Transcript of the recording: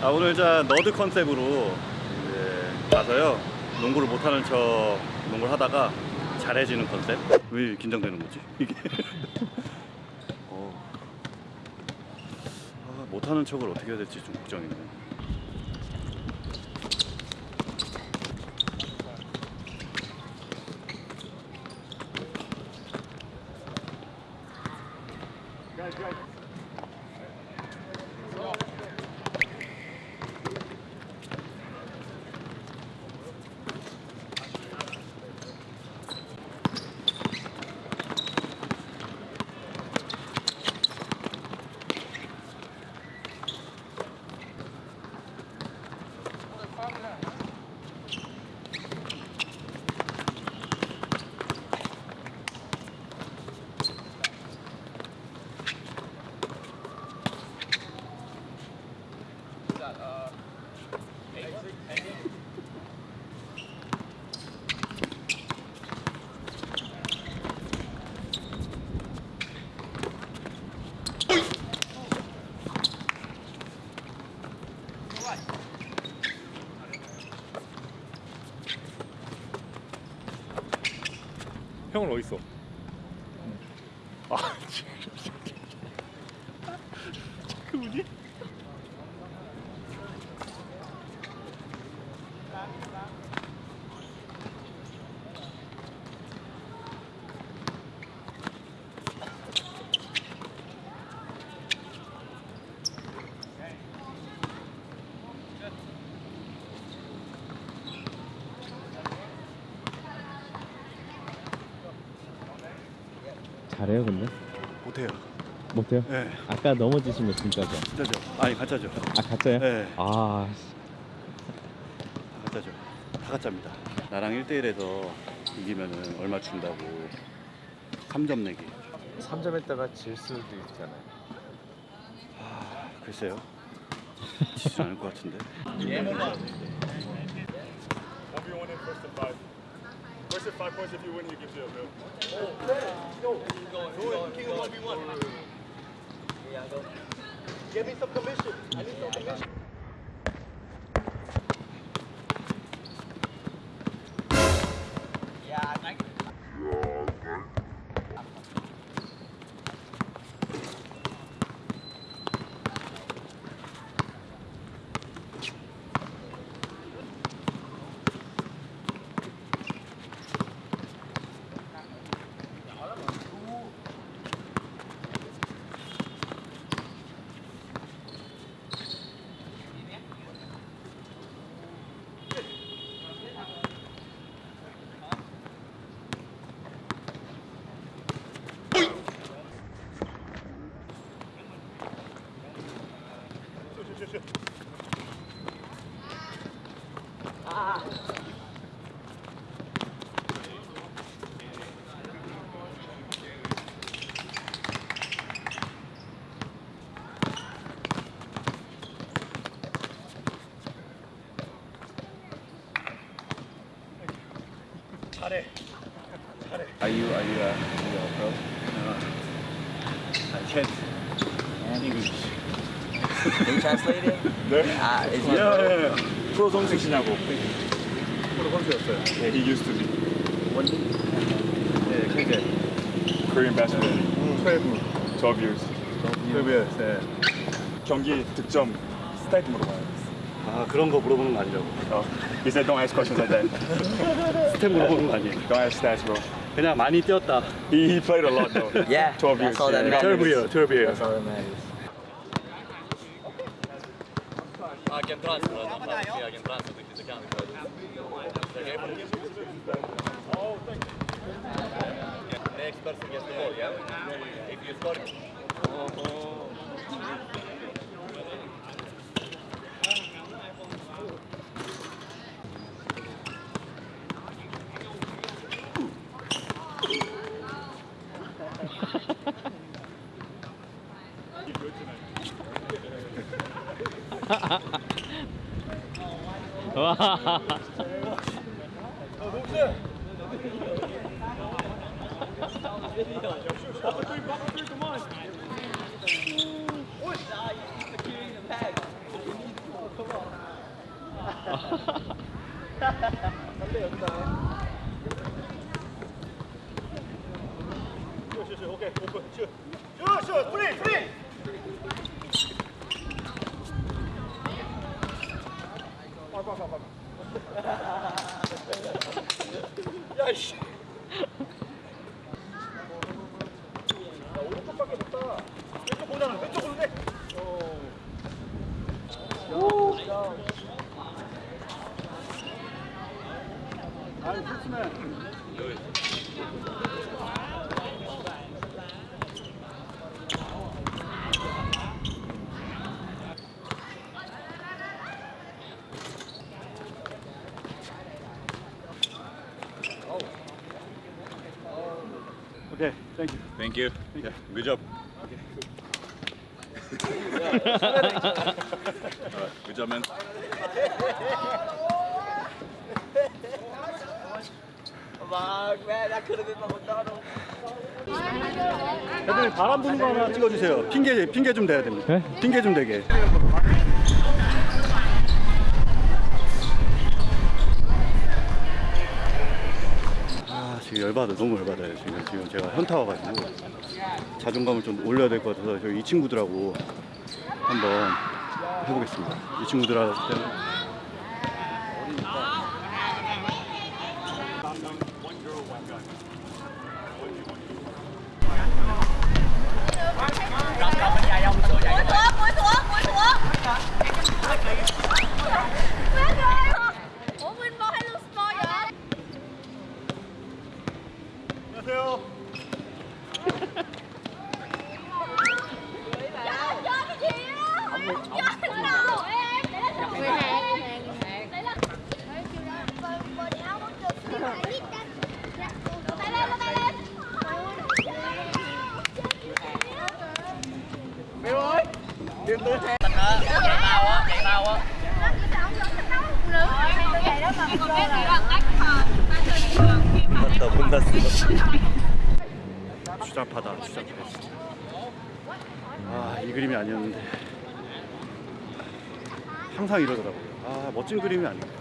아 오늘 자 너드 컨셉으로 가서요. 농구를 못하는 척 농구를 하다가 잘해지는 컨셉. 왜 긴장되는 거지? 이게. 어. 아, 못하는 척을 어떻게 해야 될지 좀 걱정이네 형은 어디 있어? 아 그분이? 잘해요 근데? 못해요 못해요? 네 아까 넘어지시면 진짜죠? 진짜죠 아니 가짜죠 아 가짜요? 네. 아다 가짜죠 다 가짜입니다 나랑 1대1에서 이기면 은 얼마 준다고 3점 내기 3점 했다가 질 수도 있잖아요. 아 글쎄요 지지 않을 것 같은데 What's five points if you win, you give zero, Bill? Oh, no. Going, King of 1v1. Yeah, go. Give me some commission. I need some commission. A bill. Are you are you a, are you a pro? I can't English Can you translate it? 네? Uh, is 예, it, 예, 예. 프로 선수시냐고. 프로 선수였어요. 예, he used to be. 네 캐제 Korean basketball. 12, 12 years. 12 years 네. 경기 득점 스타트 물어봐요. 아 그런 거 물어보는 거 아니라고 어, he said don't ask questions like that. 스텝 물어보는 거 아니에요 Don't ask stats, bro. 그냥 많이 뛰었다 He, he played a lot though. yeah, 12 years. that's all that yeah. matters. 12 year 12 year That's all that matters. Egen transfer tyckte inte kan Försöka är på Next person gets the ball, yeah? If you score 와. 슛, 슛, 오케이, 오픈, 슛. 슛, 슛, 프리, 프리. 아, 봐, 봐, 봐. 야, 씨. 야, 오른쪽밖에 못다. 왼쪽 보잖아, 왼쪽 보는데. 어. 아이, 좋지만. Okay, thank you. Thank you. Yeah, good job. good job, man. Man, that could have been my McDonald's. 애들 바람 부는 거 하나 찍어주세요. 핑계 핑계 좀 대야 됩니다. 네? 핑계 좀 대게. 열받아 너무 열받아요 지금 지금 제가 현타 와가지고 자존감을 좀 올려야 될 것 같아서 저희 이 친구들하고 한번 해보겠습니다. 이 친구들하고 Điên tới xe Mình á, chạy tao á, chạy tao á Nó tự mình ta 추잡하다 추잡해. 아이 그림이 아니었는데 항상 이러더라고요. 아 멋진 그림이 아니에요.